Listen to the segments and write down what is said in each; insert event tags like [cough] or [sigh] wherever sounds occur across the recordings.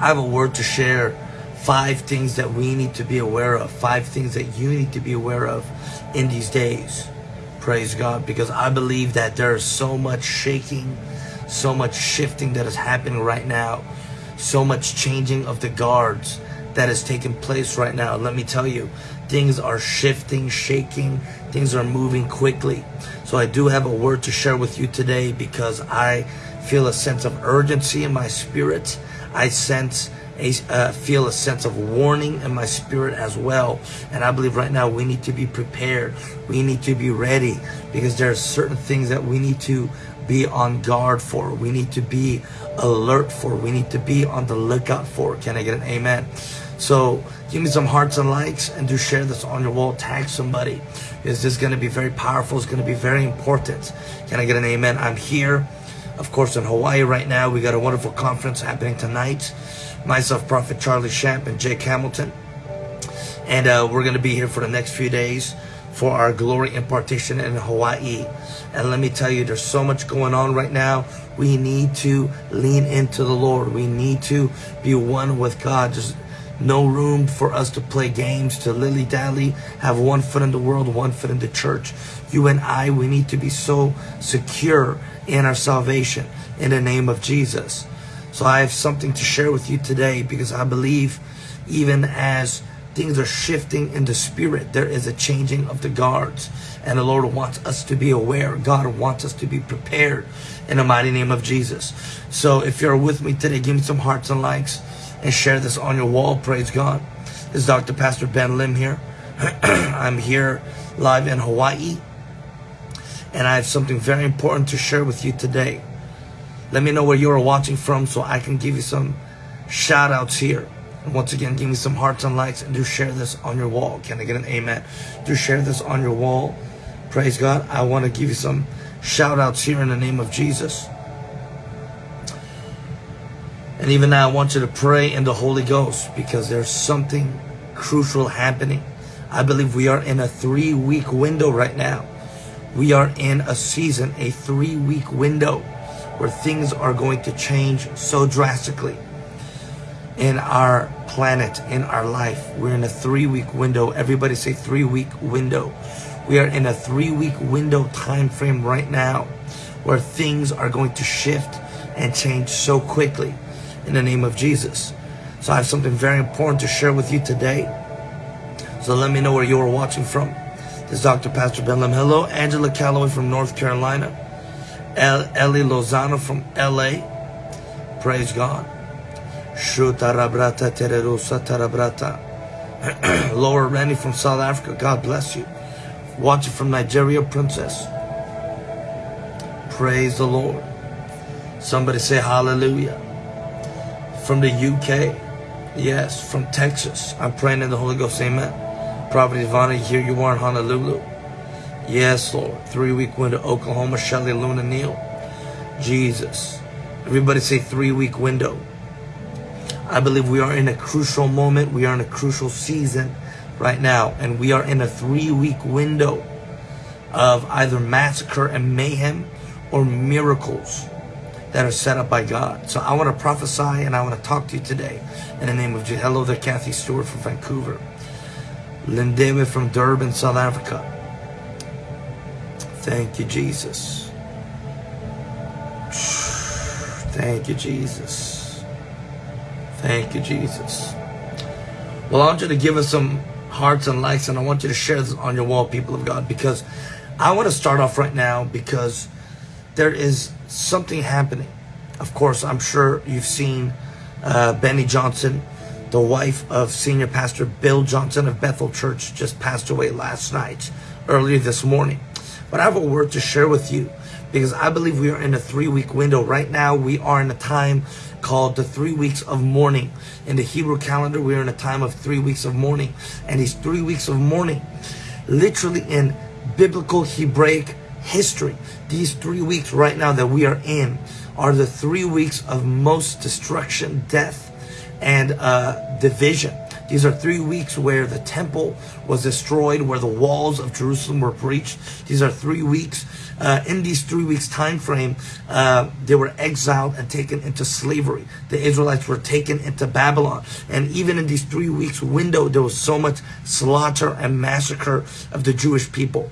I have a word to share. Five things that we need to be aware of. Five things that you need to be aware of in these days. Praise God. Because I believe that there is so much shaking, so much shifting that is happening right now. So much changing of the guards that is taking place right now. Let me tell you, things are shifting, shaking, things are moving quickly. So I do have a word to share with you today because I feel a sense of urgency in my spirit. I sense a, uh, feel a sense of warning in my spirit as well. And I believe right now we need to be prepared. We need to be ready because there are certain things that we need to be on guard for. We need to be alert for. We need to be on the lookout for. Can I get an amen? So give me some hearts and likes and do share this on your wall. Tag somebody. Is going to be very powerful? It's going to be very important. Can I get an amen? I'm here of course, in Hawaii right now, we got a wonderful conference happening tonight. Myself, Prophet Charlie Shamp, and Jake Hamilton. And uh, we're going to be here for the next few days for our glory impartation in Hawaii. And let me tell you, there's so much going on right now. We need to lean into the Lord. We need to be one with God. Just no room for us to play games, to lily-dally, have one foot in the world, one foot in the church. You and I, we need to be so secure in our salvation in the name of Jesus. So I have something to share with you today because I believe even as things are shifting in the spirit, there is a changing of the guards. And the Lord wants us to be aware. God wants us to be prepared in the mighty name of Jesus. So if you're with me today, give me some hearts and likes and share this on your wall. Praise God. This is Dr. Pastor Ben Lim here. [clears throat] I'm here live in Hawaii and I have something very important to share with you today. Let me know where you are watching from so I can give you some shout outs here. And once again, give me some hearts and likes and do share this on your wall. Can I get an amen? Do share this on your wall. Praise God. I want to give you some shout outs here in the name of Jesus. And even now, I want you to pray in the Holy Ghost because there's something crucial happening. I believe we are in a three week window right now we are in a season, a three week window where things are going to change so drastically in our planet, in our life. We're in a three week window. Everybody say three week window. We are in a three week window time frame right now where things are going to shift and change so quickly in the name of Jesus. So I have something very important to share with you today. So let me know where you are watching from. Is Dr. Pastor Ben Lim. Hello, Angela Calloway from North Carolina. El Ellie Lozano from LA. Praise God. Shutarabrata tererosa tarabrata. [clears throat] Laura Rennie from South Africa. God bless you. Watching from Nigeria, Princess. Praise the Lord. Somebody say hallelujah. From the UK. Yes, from Texas. I'm praying in the Holy Ghost. Amen. Prophet Ivana, here you are in Honolulu. Yes, Lord. Three week window, Oklahoma, Shelly, Luna, Neal. Jesus. Everybody say three week window. I believe we are in a crucial moment. We are in a crucial season right now. And we are in a three week window of either massacre and mayhem or miracles that are set up by God. So I want to prophesy and I want to talk to you today in the name of Jesus. Hello there, Kathy Stewart from Vancouver. Lindiwe from Durban, South Africa. Thank you, Jesus. Thank you, Jesus. Thank you, Jesus. Well, I want you to give us some hearts and likes, and I want you to share this on your wall, people of God, because I want to start off right now because there is something happening. Of course, I'm sure you've seen uh, Beni Johnson the wife of Senior Pastor Bill Johnson of Bethel Church just passed away last night, earlier this morning. But I have a word to share with you because I believe we are in a three week window. Right now, we are in a time called the three weeks of mourning. In the Hebrew calendar, we are in a time of three weeks of mourning. And these three weeks of mourning, literally in biblical Hebraic history, these three weeks right now that we are in are the three weeks of most destruction, death, and uh, division. These are three weeks where the temple was destroyed, where the walls of Jerusalem were breached. These are three weeks. Uh, in these three weeks time frame, uh, they were exiled and taken into slavery. The Israelites were taken into Babylon. And even in these three weeks window, there was so much slaughter and massacre of the Jewish people.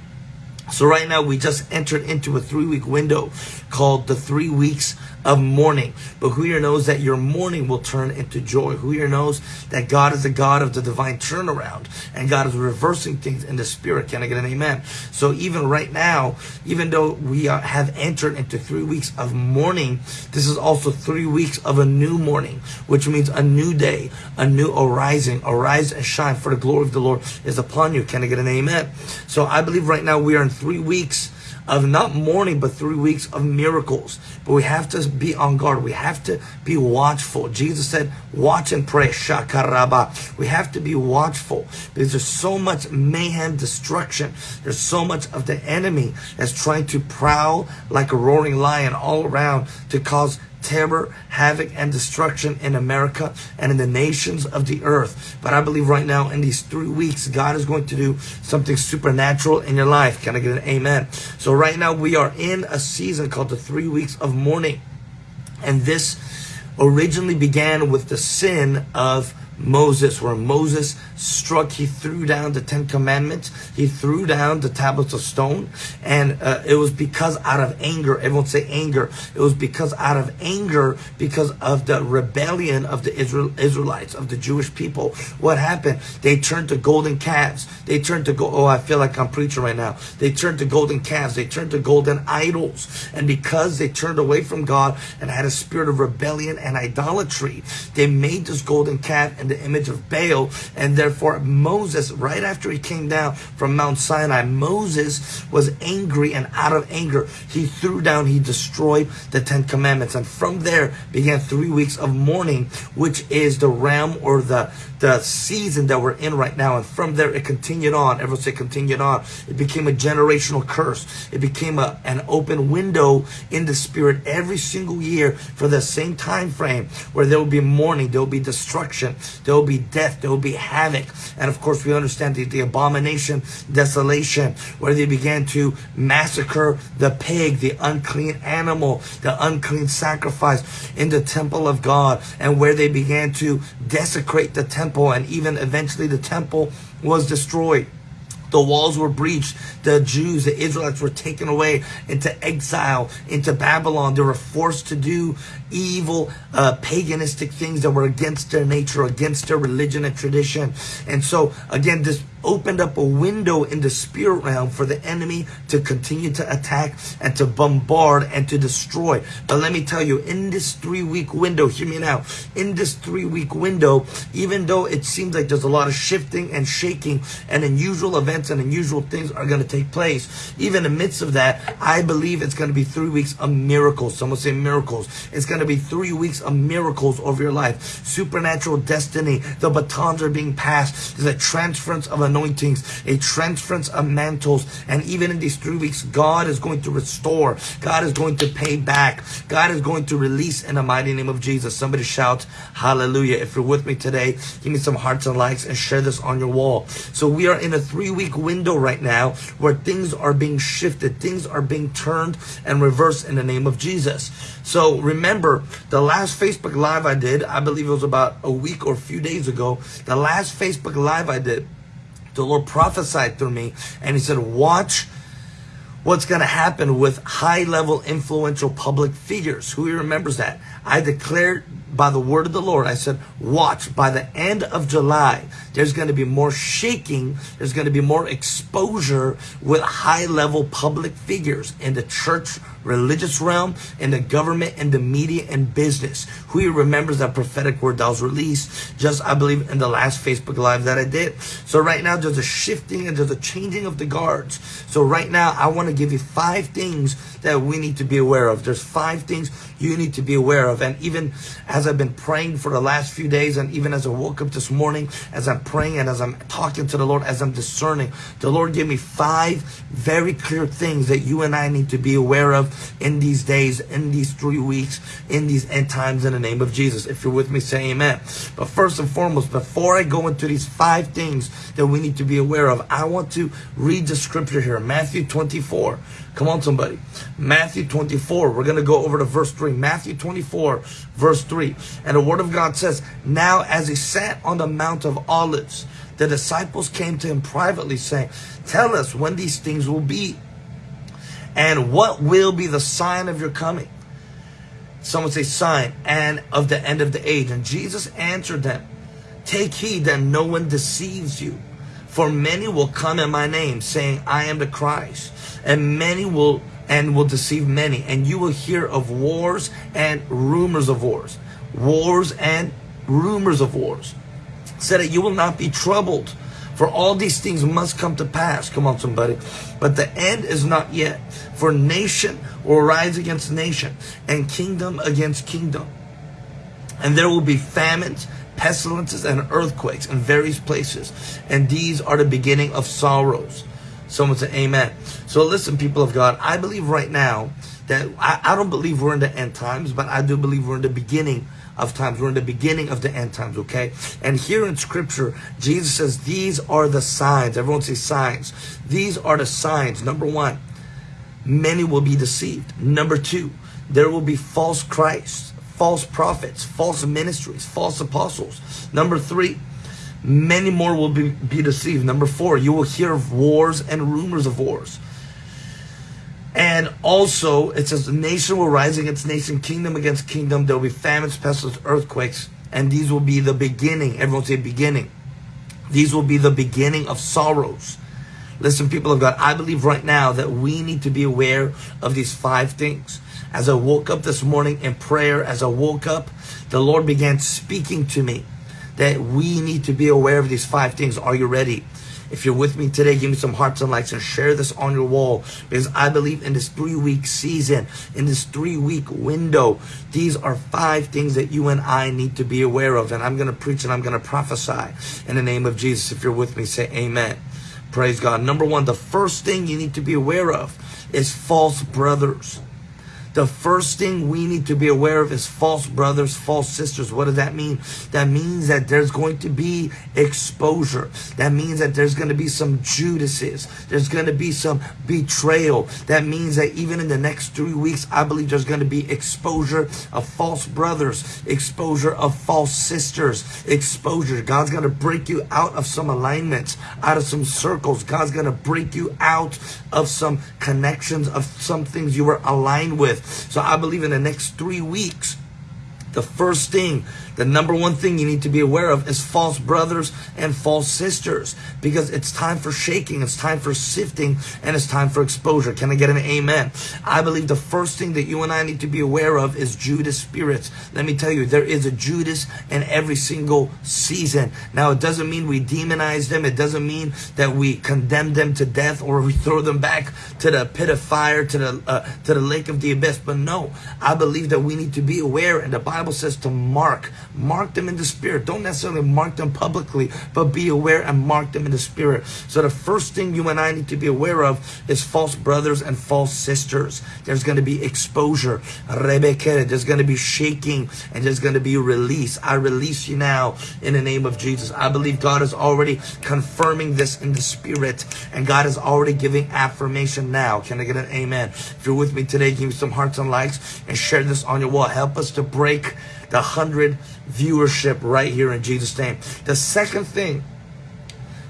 So right now we just entered into a three week window called the three weeks of mourning. But who here knows that your mourning will turn into joy? Who here knows that God is the God of the divine turnaround and God is reversing things in the spirit? Can I get an amen? So even right now, even though we are, have entered into three weeks of mourning, this is also three weeks of a new morning, which means a new day, a new arising. Arise and shine for the glory of the Lord is upon you. Can I get an amen? So I believe right now we are in three weeks of not mourning, but three weeks of miracles. But we have to be on guard. We have to be watchful. Jesus said, watch and pray. Shakaraba. We have to be watchful because there's so much mayhem, destruction. There's so much of the enemy that's trying to prowl like a roaring lion all around to cause terror, havoc, and destruction in America and in the nations of the earth. But I believe right now in these three weeks, God is going to do something supernatural in your life. Can I get an amen? So right now we are in a season called the three weeks of mourning. And this originally began with the sin of Moses, where Moses struck, he threw down the Ten Commandments, he threw down the tablets of stone, and uh, it was because out of anger, everyone say anger, it was because out of anger, because of the rebellion of the Israel, Israelites, of the Jewish people, what happened? They turned to golden calves. They turned to go, oh, I feel like I'm preaching right now. They turned to golden calves. They turned to golden idols. And because they turned away from God and had a spirit of rebellion and idolatry, they made this golden calf and the image of Baal. And therefore, Moses, right after he came down from Mount Sinai, Moses was angry and out of anger, he threw down, he destroyed the Ten Commandments. And from there began three weeks of mourning, which is the realm or the, the season that we're in right now. And from there, it continued on. Everyone say continued on. It became a generational curse. It became a, an open window in the spirit every single year for the same time frame where there will be mourning, there will be destruction, there will be death. There will be havoc. And of course, we understand the, the abomination, desolation, where they began to massacre the pig, the unclean animal, the unclean sacrifice in the temple of God, and where they began to desecrate the temple, and even eventually the temple was destroyed. The walls were breached. The Jews, the Israelites were taken away into exile, into Babylon. They were forced to do evil, uh, paganistic things that were against their nature, against their religion and tradition. And so, again, this opened up a window in the spirit realm for the enemy to continue to attack and to bombard and to destroy. But let me tell you, in this three week window, hear me now, in this three week window, even though it seems like there's a lot of shifting and shaking and unusual events and unusual things are going to take place, even in the midst of that, I believe it's going to be three weeks of miracles. Someone say miracles. It's going to be three weeks of miracles over your life. Supernatural destiny. The batons are being passed. There's a transference of anointings, a transference of mantles. And even in these three weeks, God is going to restore. God is going to pay back. God is going to release in the mighty name of Jesus. Somebody shout hallelujah. If you're with me today, give me some hearts and likes and share this on your wall. So we are in a three week window right now where things are being shifted. Things are being turned and reversed in the name of Jesus. So remember the last Facebook live I did, I believe it was about a week or a few days ago. The last Facebook live I did, the Lord prophesied through me and he said, watch what's going to happen with high level influential public figures. Who remembers that? I declared by the word of the Lord, I said, watch by the end of July, there's going to be more shaking. There's going to be more exposure with high level public figures in the church, religious realm, in the government, in the media and business. Who remembers that prophetic word that was released just, I believe, in the last Facebook Live that I did. So right now, there's a shifting and there's a changing of the guards. So right now, I want to give you five things that we need to be aware of. There's five things you need to be aware of. And even as I've been praying for the last few days, and even as I woke up this morning, as I'm praying and as I'm talking to the Lord, as I'm discerning, the Lord gave me five very clear things that you and I need to be aware of in these days, in these three weeks, in these end times in the name of Jesus. If you're with me, say amen. But first and foremost, before I go into these five things that we need to be aware of, I want to read the scripture here, Matthew 24. Come on, somebody. Matthew 24. We're going to go over to verse 3. Matthew 24, verse 3. And the word of God says, Now as he sat on the Mount of Olives, the disciples came to him privately saying, Tell us when these things will be and what will be the sign of your coming. Someone say sign and of the end of the age. And Jesus answered them, Take heed that no one deceives you. For many will come in my name, saying, I am the Christ. And many will and will deceive many. And you will hear of wars and rumors of wars. Wars and rumors of wars said that you will not be troubled. For all these things must come to pass. Come on, somebody. But the end is not yet. For nation will rise against nation, and kingdom against kingdom. And there will be famines, pestilences, and earthquakes in various places. And these are the beginning of sorrows. Someone say amen. So listen, people of God, I believe right now that I, I don't believe we're in the end times, but I do believe we're in the beginning of times. We're in the beginning of the end times, okay? And here in scripture, Jesus says, these are the signs. Everyone say signs. These are the signs. Number one, many will be deceived. Number two, there will be false Christs, false prophets, false ministries, false apostles. Number three, many more will be, be deceived. Number four, you will hear of wars and rumors of wars. And also, it says, nation will rise against nation, kingdom against kingdom. There will be famines, pestilence, earthquakes, and these will be the beginning. Everyone say beginning. These will be the beginning of sorrows. Listen, people of God, I believe right now that we need to be aware of these five things. As I woke up this morning in prayer, as I woke up, the Lord began speaking to me that we need to be aware of these five things. Are you ready? If you're with me today, give me some hearts and likes and share this on your wall because I believe in this three week season, in this three week window, these are five things that you and I need to be aware of. And I'm going to preach and I'm going to prophesy in the name of Jesus. If you're with me, say amen. Praise God. Number one, the first thing you need to be aware of is false brothers. The first thing we need to be aware of is false brothers, false sisters. What does that mean? That means that there's going to be exposure. That means that there's going to be some Judases. There's going to be some betrayal. That means that even in the next three weeks, I believe there's going to be exposure of false brothers, exposure of false sisters, exposure. God's going to break you out of some alignments, out of some circles. God's going to break you out of some connections, of some things you were aligned with. So I believe in the next three weeks, the first thing the number one thing you need to be aware of is false brothers and false sisters because it's time for shaking, it's time for sifting, and it's time for exposure. Can I get an amen? I believe the first thing that you and I need to be aware of is Judas spirits. Let me tell you, there is a Judas in every single season. Now, it doesn't mean we demonize them, it doesn't mean that we condemn them to death or we throw them back to the pit of fire, to the, uh, to the lake of the abyss. But no, I believe that we need to be aware, and the Bible says to mark Mark them in the spirit. Don't necessarily mark them publicly, but be aware and mark them in the spirit. So the first thing you and I need to be aware of is false brothers and false sisters. There's going to be exposure. Rebecca. There's going to be shaking and there's going to be release. I release you now in the name of Jesus. I believe God is already confirming this in the spirit and God is already giving affirmation now. Can I get an amen? If you're with me today, give me some hearts and likes and share this on your wall. Help us to break the 100 viewership right here in Jesus' name. The second thing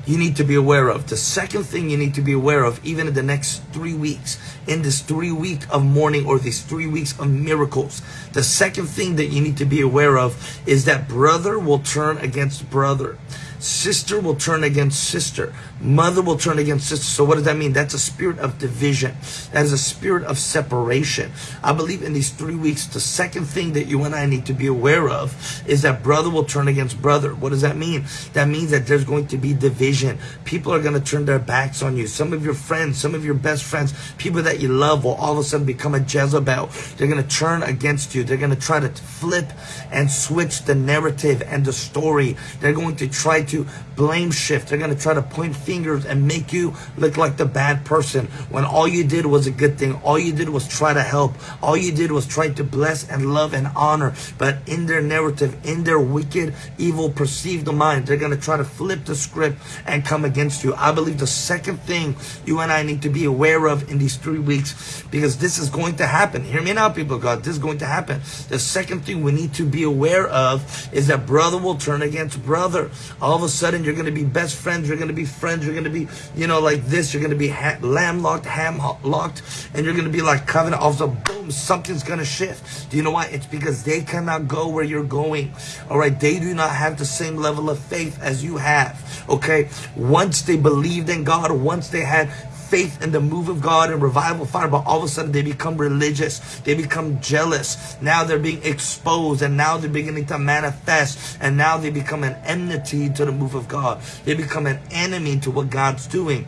you need to be aware of, the second thing you need to be aware of, even in the next three weeks, in this three week of mourning or these three weeks of miracles, the second thing that you need to be aware of is that brother will turn against brother. Sister will turn against sister. Mother will turn against sister. So what does that mean? That's a spirit of division. That is a spirit of separation. I believe in these three weeks, the second thing that you and I need to be aware of is that brother will turn against brother. What does that mean? That means that there's going to be division. People are going to turn their backs on you. Some of your friends, some of your best friends, people that you love will all of a sudden become a Jezebel. They're going to turn against you. They're going to try to flip and switch the narrative and the story. They're going to try to blame shift. They're going to try to point fingers and make you look like the bad person when all you did was a good thing. All you did was try to help. All you did was try to bless and love and honor. But in their narrative, in their wicked, evil, perceived mind, they're going to try to flip the script and come against you. I believe the second thing you and I need to be aware of in these three weeks, because this is going to happen. Hear me now, people God. This is going to happen. The second thing we need to be aware of is that brother will turn against brother. All of a sudden, you're going to be best friends. You're going to be friends. You're going to be, you know, like this. You're going to be ha- lamb locked, ham locked, and you're going to be like covenant. All of a sudden, boom, something's going to shift. Do you know why? It's because they cannot go where you're going. All right. They do not have the same level of faith as you have. Okay. Once they believed in God, once they had faith in the move of God and revival fire, but all of a sudden they become religious. They become jealous. Now they're being exposed and now they're beginning to manifest and now they become an enmity to the move of God. They become an enemy to what God's doing.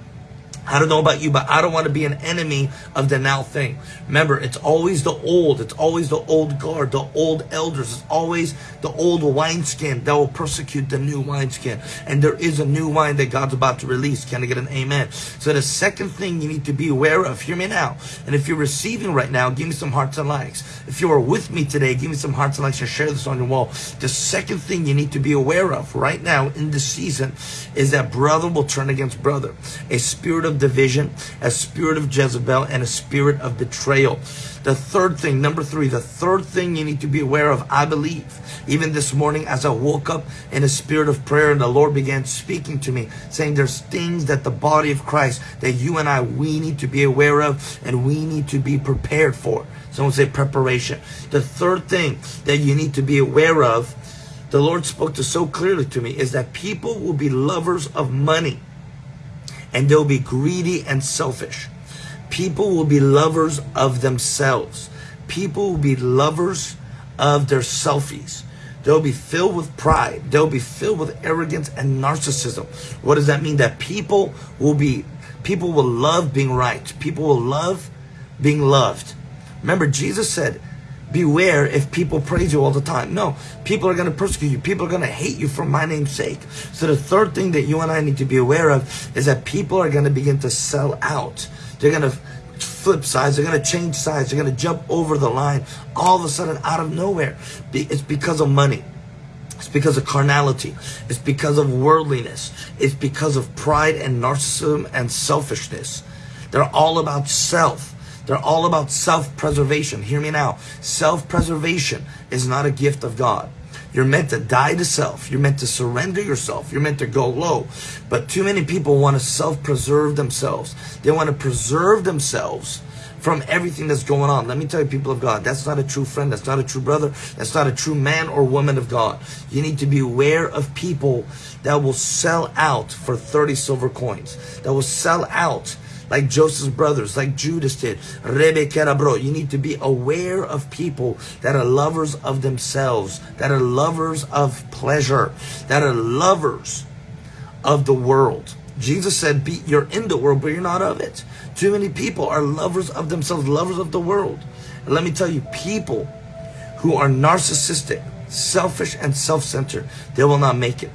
I don't know about you, but I don't want to be an enemy of the now thing. Remember, it's always the old. It's always the old guard, the old elders. It's always the old wineskin that will persecute the new wineskin. And there is a new wine that God's about to release. Can I get an amen? So the second thing you need to be aware of, hear me now. And if you're receiving right now, give me some hearts and likes. If you are with me today, give me some hearts and likes and share this on your wall. The second thing you need to be aware of right now in this season is that brother will turn against brother. A spirit of division, a spirit of Jezebel, and a spirit of betrayal. The third thing, number three, the third thing you need to be aware of, I believe, even this morning as I woke up in a spirit of prayer and the Lord began speaking to me, saying there's things that the body of Christ, that you and I, we need to be aware of and we need to be prepared for. Someone say preparation. The third thing that you need to be aware of, the Lord spoke to so clearly to me, is that people will be lovers of money and they'll be greedy and selfish. People will be lovers of themselves. People will be lovers of their selfies. They'll be filled with pride. They'll be filled with arrogance and narcissism. What does that mean? That people will be, people will love being right. People will love being loved. Remember, Jesus said, beware if people praise you all the time. No, people are going to persecute you. People are going to hate you for my name's sake. So the third thing that you and I need to be aware of is that people are going to begin to sell out. They're going to flip sides. They're going to change sides. They're going to jump over the line all of a sudden out of nowhere. It's because of money. It's because of carnality. It's because of worldliness. It's because of pride and narcissism and selfishness. They're all about self. They're all about self-preservation. Hear me now. Self-preservation is not a gift of God. You're meant to die to self. You're meant to surrender yourself. You're meant to go low. But too many people want to self-preserve themselves. They want to preserve themselves from everything that's going on. Let me tell you, people of God, that's not a true friend. That's not a true brother. That's not a true man or woman of God. You need to be aware of people that will sell out for 30 silver coins, that will sell out like Joseph's brothers, like Judas did. Rebecca, bro. You need to be aware of people that are lovers of themselves, that are lovers of pleasure, that are lovers of the world. Jesus said, be, you're in the world, but you're not of it. Too many people are lovers of themselves, lovers of the world. And let me tell you, people who are narcissistic, selfish, and self-centered, they will not make it.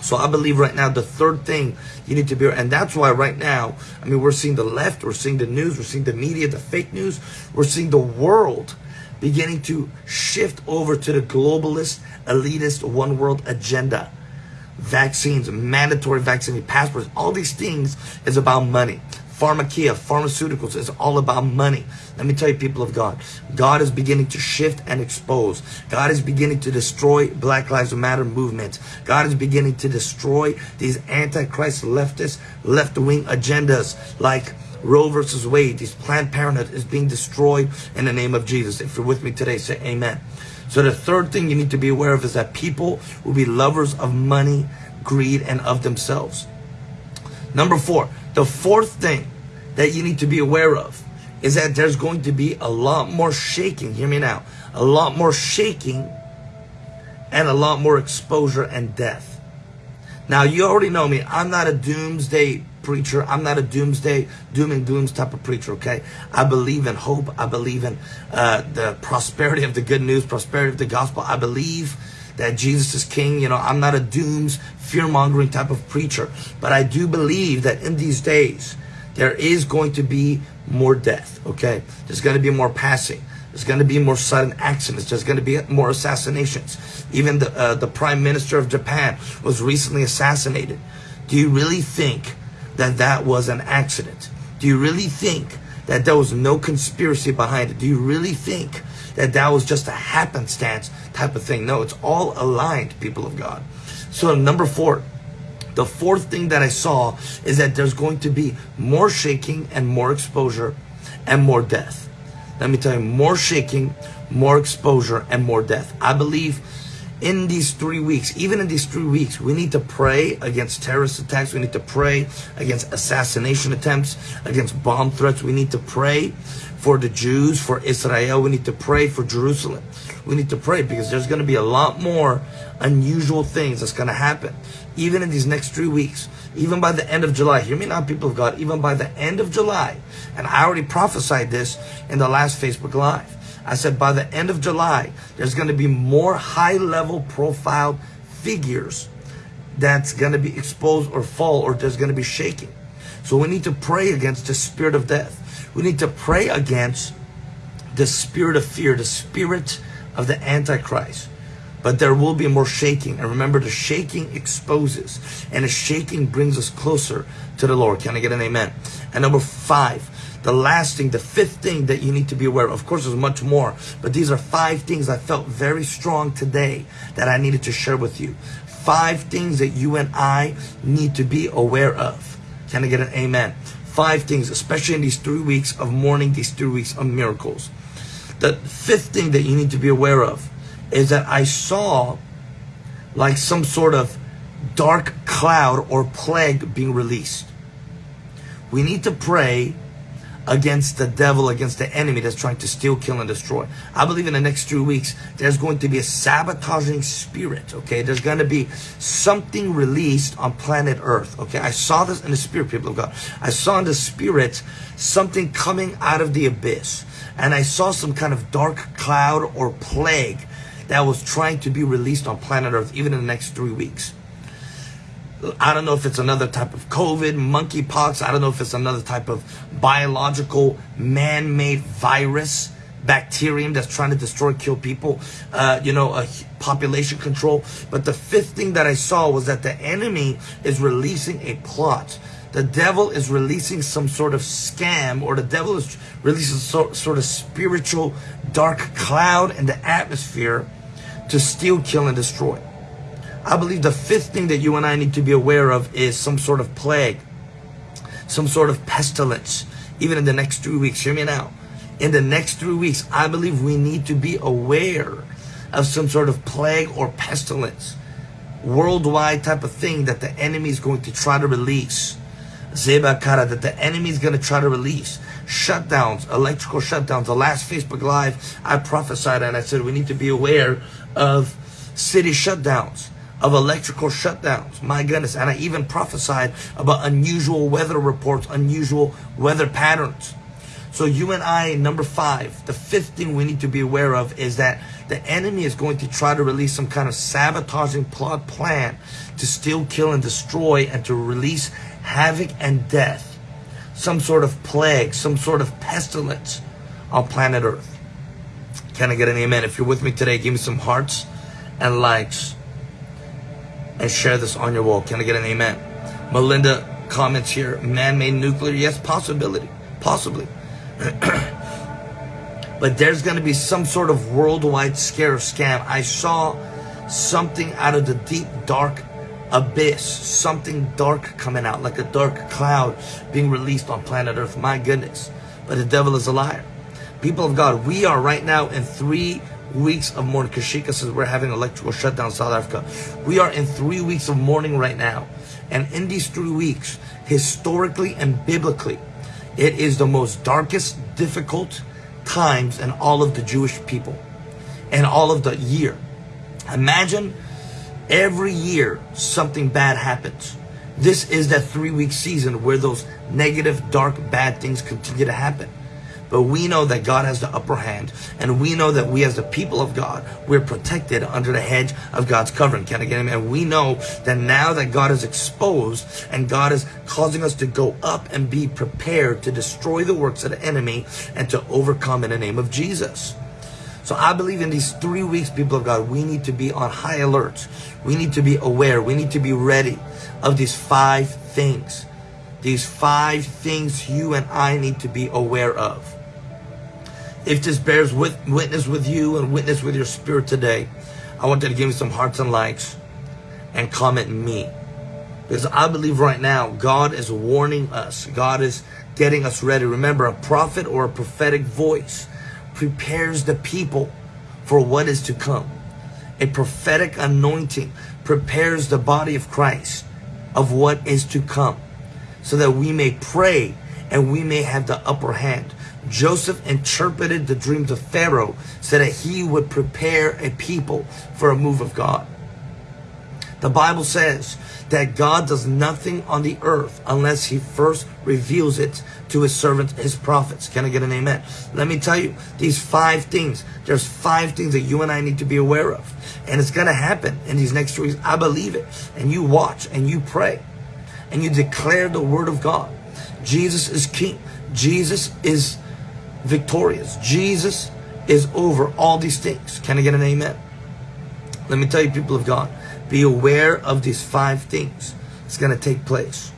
So I believe right now the third thing you need to be, and that's why right now, I mean, we're seeing the left, we're seeing the news, we're seeing the media, the fake news, we're seeing the world beginning to shift over to the globalist, elitist, one world agenda. Vaccines, mandatory vaccine passports, all these things is about money. Pharmakia, pharmaceuticals is all about money. Let me tell you, people of God, God is beginning to shift and expose. God is beginning to destroy Black Lives Matter movement. God is beginning to destroy these antichrist leftist, left-wing agendas like Roe versus Wade. These Planned Parenthood is being destroyed in the name of Jesus. If you're with me today, say amen. So the third thing you need to be aware of is that people will be lovers of money, greed, and of themselves. Number four, the fourth thing that you need to be aware of is that there's going to be a lot more shaking. Hear me now. A lot more shaking and a lot more exposure and death. Now, you already know me. I'm not a doomsday preacher. I'm not a doomsday, doom and glooms type of preacher, okay? I believe in hope. I believe in uh, the prosperity of the good news, prosperity of the gospel. I believe that Jesus is king. You know, I'm not a dooms, fear-mongering type of preacher. But I do believe that in these days, there is going to be more death, okay? There's going to be more passing. There's going to be more sudden accidents. There's going to be more assassinations. Even the, uh, the prime minister of Japan was recently assassinated. Do you really think that that was an accident? Do you really think that there was no conspiracy behind it? Do you really think that that was just a happenstance type of thing? No, it's all aligned, people of God. So number four, the fourth thing that I saw is that there's going to be more shaking and more exposure and more death. Let me tell you, more shaking, more exposure, and more death. I believe in these three weeks, even in these three weeks, we need to pray against terrorist attacks. We need to pray against assassination attempts, against bomb threats. We need to pray for the Jews, for Israel. We need to pray for Jerusalem. We need to pray because there's going to be a lot more unusual things that's going to happen even in these next three weeks, even by the end of July. Hear me now, people of God, even by the end of July. And I already prophesied this in the last Facebook Live. I said by the end of July, there's going to be more high level profile figures that's going to be exposed or fall or there's going to be shaking. So we need to pray against the spirit of death. We need to pray against the spirit of fear, the spirit of the Antichrist but there will be more shaking. And remember, the shaking exposes, and the shaking brings us closer to the Lord. Can I get an amen? And number five, the last thing, the fifth thing that you need to be aware of. Of course, there's much more, but these are five things I felt very strong today that I needed to share with you. Five things that you and I need to be aware of. Can I get an amen? Five things, especially in these three weeks of mourning, these three weeks of miracles. The fifth thing that you need to be aware of is that I saw like some sort of dark cloud or plague being released. We need to pray against the devil, against the enemy that's trying to steal, kill, and destroy. I believe in the next three weeks, there's going to be a sabotaging spirit, okay? There's going to be something released on planet Earth, okay? I saw this in the spirit, people of God. I saw in the spirit something coming out of the abyss. And I saw some kind of dark cloud or plague that was trying to be released on planet Earth even in the next three weeks. I don't know if it's another type of COVID, monkeypox. I don't know if it's another type of biological man-made virus, bacterium that's trying to destroy, kill people, uh, you know, a population control. But the fifth thing that I saw was that the enemy is releasing a plot. The devil is releasing some sort of scam or the devil is releasing some sort of spiritual dark cloud in the atmosphere to steal, kill, and destroy. I believe the fifth thing that you and I need to be aware of is some sort of plague, some sort of pestilence, even in the next three weeks. Hear me now. In the next three weeks, I believe we need to be aware of some sort of plague or pestilence, worldwide type of thing that the enemy is going to try to release. Zebakara, that the enemy is going to try to release shutdowns, electrical shutdowns. The last Facebook Live, I prophesied and I said we need to be aware of city shutdowns, of electrical shutdowns. My goodness. And I even prophesied about unusual weather reports, unusual weather patterns. So you and I, number five, the fifth thing we need to be aware of is that the enemy is going to try to release some kind of sabotaging plot plan to steal, kill, and destroy and to release havoc and death. Some sort of plague, some sort of pestilence on planet Earth. Can I get an amen? If you're with me today, give me some hearts and likes and share this on your wall. Can I get an amen? Melinda comments here, man-made nuclear. Yes, possibility, possibly. [clears throat] but there's going to be some sort of worldwide scare scam. I saw something out of the deep, dark abyss, something dark coming out, like a dark cloud being released on planet Earth. My goodness. But the devil is a liar. People of God, we are right now in three weeks of mourning. Kashika says we're having electrical shutdown in South Africa. We are in three weeks of mourning right now. And in these three weeks, historically and biblically, it is the most darkest, difficult times in all of the Jewish people and all of the year. Imagine every year something bad happens. This is that three week season where those negative, dark, bad things continue to happen. But we know that God has the upper hand. And we know that we as the people of God, we're protected under the hedge of God's covering. Can I get him? And we know that now that God is exposed and God is causing us to go up and be prepared to destroy the works of the enemy and to overcome in the name of Jesus. So I believe in these three weeks, people of God, we need to be on high alert. We need to be aware. We need to be ready of these five things. These five things you and I need to be aware of. If this bears with, witness with you and witness with your spirit today, I want you to give me some hearts and likes and comment me. Because I believe right now, God is warning us. God is getting us ready. Remember, a prophet or a prophetic voice prepares the people for what is to come. A prophetic anointing prepares the body of Christ of what is to come so that we may pray and we may have the upper hand. Joseph interpreted the dreams of Pharaoh so that he would prepare a people for a move of God. The Bible says that God does nothing on the earth unless he first reveals it to his servants, his prophets. Can I get an amen? Let me tell you, these five things, there's five things that you and I need to be aware of. And it's going to happen in these next two weeks. I believe it. And you watch and you pray and you declare the word of God. Jesus is king. Jesus is victorious. Jesus is over all these things. Can I get an amen? Let me tell you, people of God, be aware of these five things. It's going to take place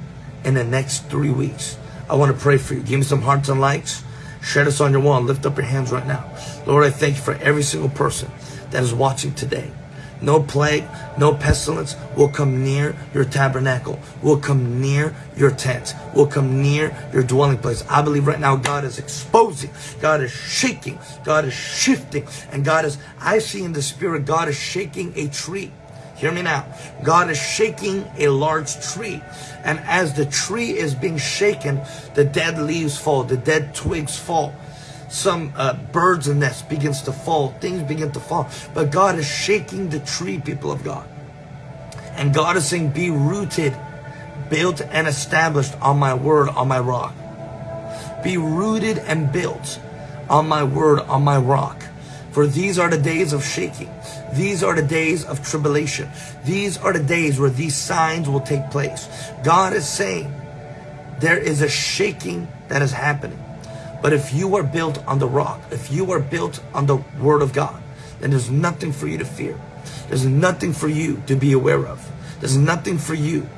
in the next three weeks. I want to pray for you. Give me some hearts and likes. Share this on your wall. Lift up your hands right now. Lord, I thank you for every single person that is watching today. No plague, no pestilence will come near your tabernacle, will come near your tent, will come near your dwelling place. I believe right now God is exposing, God is shaking, God is shifting, and God is, I see in the spirit, God is shaking a tree. Hear me now. God is shaking a large tree. And as the tree is being shaken, the dead leaves fall, the dead twigs fall. Some uh, birds' nests begins to fall. Things begin to fall. But God is shaking the tree, people of God. And God is saying, be rooted, built and established on my word, on my rock. Be rooted and built on my word, on my rock. For these are the days of shaking. These are the days of tribulation. These are the days where these signs will take place. God is saying there is a shaking that is happening. But if you are built on the rock, if you are built on the word of God, then there's nothing for you to fear. There's nothing for you to be aware of. There's nothing for you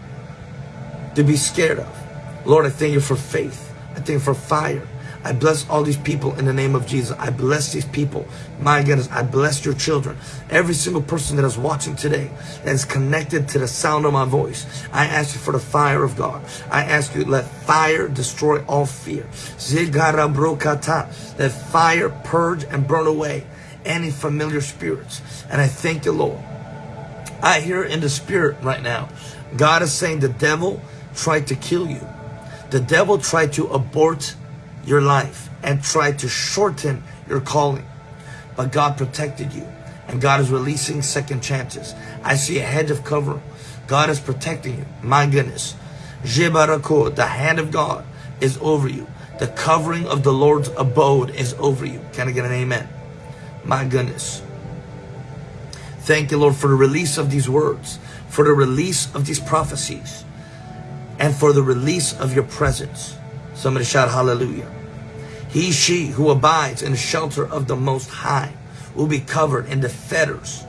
to be scared of. Lord, I thank you for faith. I thank you for fire. I bless all these people in the name of Jesus. I bless these people. My goodness, I bless your children. Every single person that is watching today that is connected to the sound of my voice. I ask you for the fire of God. I ask you, let fire destroy all fear. Let fire purge and burn away any familiar spirits. And I thank you, Lord. I hear in the spirit right now, God is saying the devil tried to kill you. The devil tried to abort your life and tried to shorten your calling. But God protected you and God is releasing second chances. I see a hedge of cover. God is protecting you. My goodness. The hand of God is over you. The covering of the Lord's abode is over you. Can I get an amen? My goodness. Thank you, Lord, for the release of these words, for the release of these prophecies, and for the release of your presence. Somebody shout hallelujah. He, she who abides in the shelter of the Most High will be covered in the fetters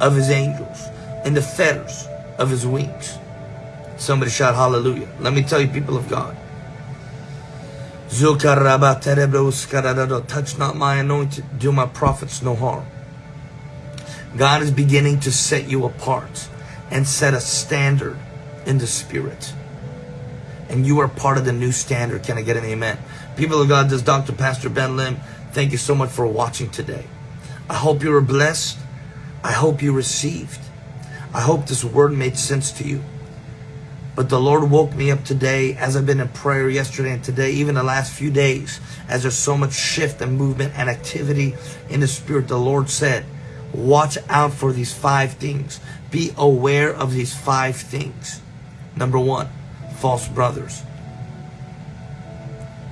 of his angels, in the fetters of his wings. Somebody shout hallelujah. Let me tell you, people of God. Touch not my anointed, do my prophets no harm. God is beginning to set you apart and set a standard in the spirit and you are part of the new standard. Can I get an amen? People of God, this is Dr. Pastor Ben Lim. Thank you so much for watching today. I hope you were blessed. I hope you received. I hope this word made sense to you. But the Lord woke me up today as I've been in prayer yesterday and today, even the last few days, as there's so much shift and movement and activity in the Spirit. The Lord said, watch out for these five things. Be aware of these five things. Number one, false brothers.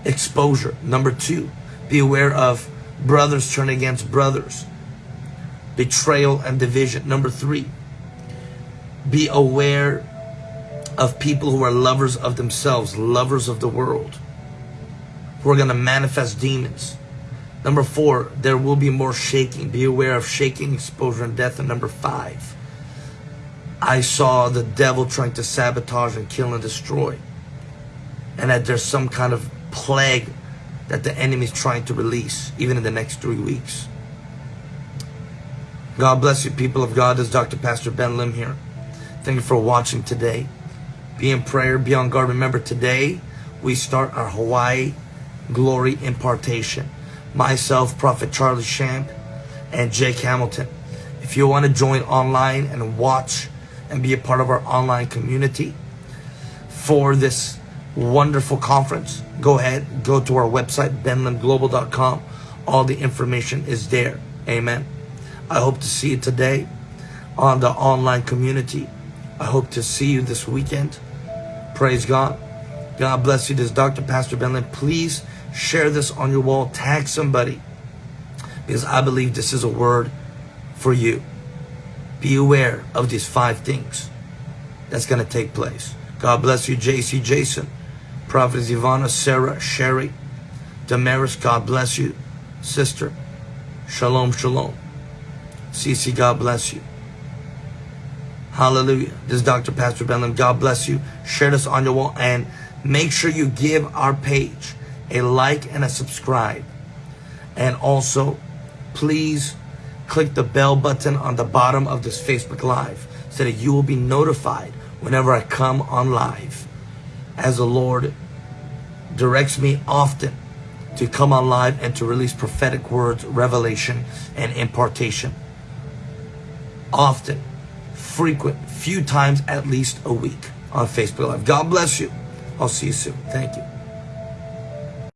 exposure. Number two, be aware of brothers turning against brothers, betrayal and division. Number three, be aware of people who are lovers of themselves, lovers of the world, who are going to manifest demons. Number four, there will be more shaking. Be aware of shaking, exposure, and death. And number five, I saw the devil trying to sabotage and kill and destroy. And that there's some kind of plague that the enemy is trying to release, even in the next three weeks. God bless you, people of God. This is Dr. Pastor Ben Lim here. Thank you for watching today. Be in prayer, be on guard. Remember, today we start our Hawaii Glory Impartation. Myself, Prophet Charlie Shamp, and Jake Hamilton. If you want to join online and watch and be a part of our online community for this wonderful conference, go ahead, go to our website, benlimglobal.com. All the information is there. Amen. I hope to see you today on the online community. I hope to see you this weekend. Praise God. God bless you. This is Dr. Pastor Ben Lim. Please share this on your wall. Tag somebody because I believe this is a word for you. Be aware of these five things that's going to take place. God bless you, JC Jason, Prophetess Ivana, Sarah, Sherry, Damaris, God bless you, sister. Shalom, shalom. CC, God bless you. Hallelujah. This is Dr. Pastor Ben Lim. God bless you. Share this on your wall and make sure you give our page a like and a subscribe. And also, please click the bell button on the bottom of this Facebook Live so that you will be notified whenever I come on live. As the Lord directs me often to come on live and to release prophetic words, revelation, and impartation. Often frequent, few times at least a week on Facebook Live. God bless you. I'll see you soon. Thank you.